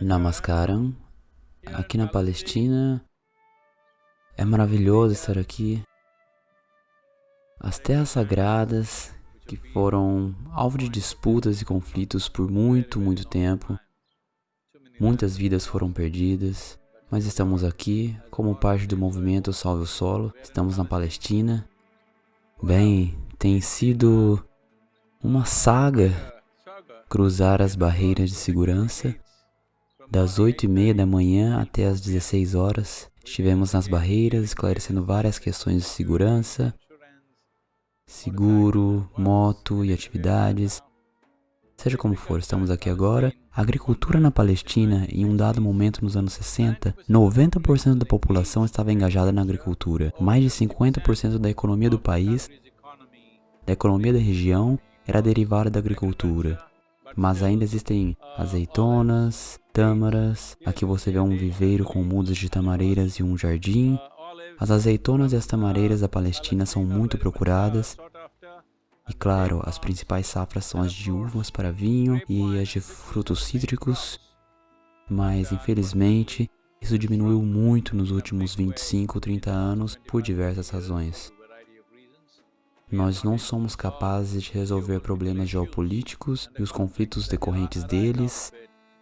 Namaskaram. Aqui na Palestina é maravilhoso estar aqui. As terras sagradas que foram alvo de disputas e conflitos por muito, muito tempo. Muitas vidas foram perdidas, mas estamos aqui como parte do movimento Salve o Solo. Estamos na Palestina. Bem, tem sido uma saga cruzar as barreiras de segurança das 8 e meia da manhã até as 16 horas, estivemos nas barreiras esclarecendo várias questões de segurança, seguro, moto e atividades. Seja como for, estamos aqui agora. A agricultura na Palestina, em um dado momento nos anos 60, 90% da população estava engajada na agricultura. Mais de 50% da economia do país, da economia da região, era derivada da agricultura. Mas ainda existem azeitonas, tâmaras. Aqui você vê um viveiro com mudas de tamareiras e um jardim. As azeitonas e as tamareiras da Palestina são muito procuradas. E claro, as principais safras são as de uvas para vinho e as de frutos cítricos. Mas infelizmente, isso diminuiu muito nos últimos 25 ou 30 anos por diversas razões. Nós não somos capazes de resolver problemas geopolíticos e os conflitos decorrentes deles.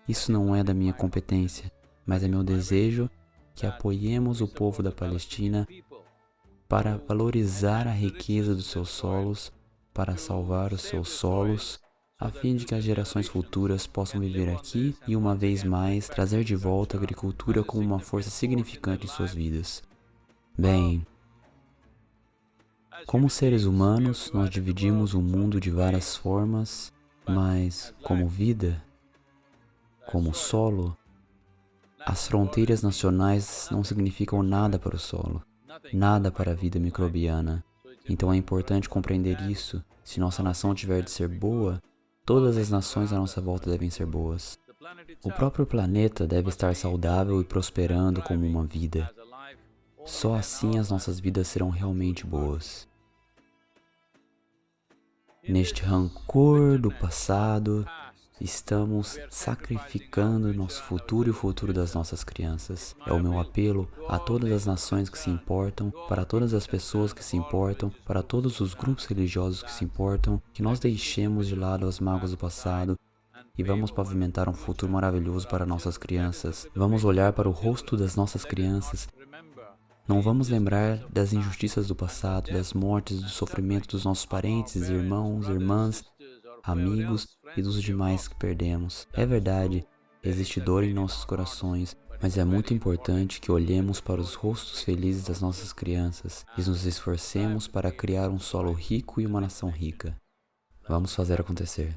Isso não é da minha competência, mas é meu desejo que apoiemos o povo da Palestina para valorizar a riqueza dos seus solos, para salvar os seus solos, a fim de que as gerações futuras possam viver aqui e, uma vez mais, trazer de volta a agricultura como uma força significante em suas vidas. Bem, como seres humanos, nós dividimos o mundo de várias formas, mas como vida, como solo, as fronteiras nacionais não significam nada para o solo, nada para a vida microbiana. Então é importante compreender isso. Se nossa nação tiver de ser boa, todas as nações à nossa volta devem ser boas. O próprio planeta deve estar saudável e prosperando como uma vida. Só assim as nossas vidas serão realmente boas. Neste rancor do passado, estamos sacrificando nosso futuro e o futuro das nossas crianças. É o meu apelo a todas as nações que se importam, para todas as pessoas que se importam, para todos os grupos religiosos que se importam, que nós deixemos de lado as mágoas do passado e vamos pavimentar um futuro maravilhoso para nossas crianças. Vamos olhar para o rosto das nossas crianças não vamos lembrar das injustiças do passado, das mortes, do sofrimento dos nossos parentes, irmãos, irmãs, amigos e dos demais que perdemos. É verdade, existe dor em nossos corações, mas é muito importante que olhemos para os rostos felizes das nossas crianças e nos esforcemos para criar um solo rico e uma nação rica. Vamos fazer acontecer.